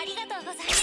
ありがとうございます。